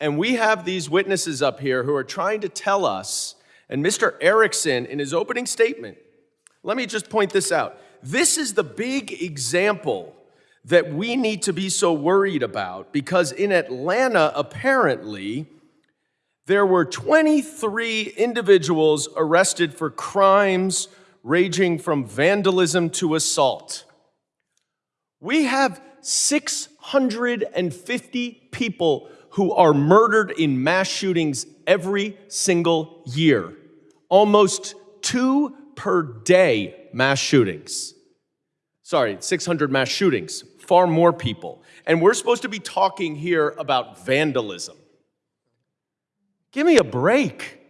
And we have these witnesses up here who are trying to tell us, and Mr. Erickson, in his opening statement, let me just point this out. This is the big example that we need to be so worried about because in Atlanta, apparently, there were 23 individuals arrested for crimes ranging from vandalism to assault. We have 650 people who are murdered in mass shootings every single year. Almost two per day mass shootings. Sorry, 600 mass shootings, far more people. And we're supposed to be talking here about vandalism. Give me a break.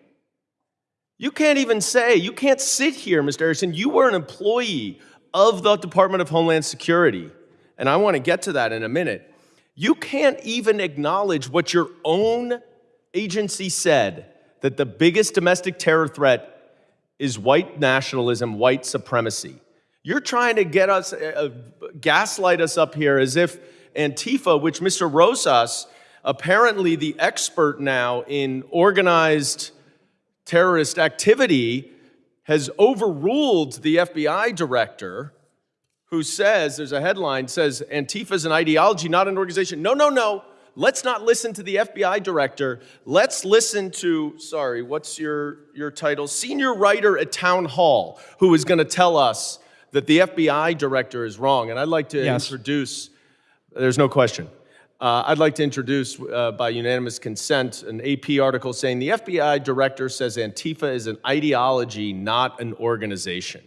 You can't even say, you can't sit here, Mr. Erickson. You were an employee of the Department of Homeland Security. And I want to get to that in a minute. You can't even acknowledge what your own agency said that the biggest domestic terror threat is white nationalism, white supremacy. You're trying to get us, uh, uh, gaslight us up here as if Antifa, which Mr. Rosas, apparently the expert now in organized terrorist activity, has overruled the FBI director who says, there's a headline, says Antifa is an ideology, not an organization. No, no, no. Let's not listen to the FBI director. Let's listen to, sorry, what's your, your title? Senior writer at Townhall, who is going to tell us that the FBI director is wrong. And I'd like to yes. introduce, there's no question. Uh, I'd like to introduce, uh, by unanimous consent, an AP article saying the FBI director says Antifa is an ideology, not an organization.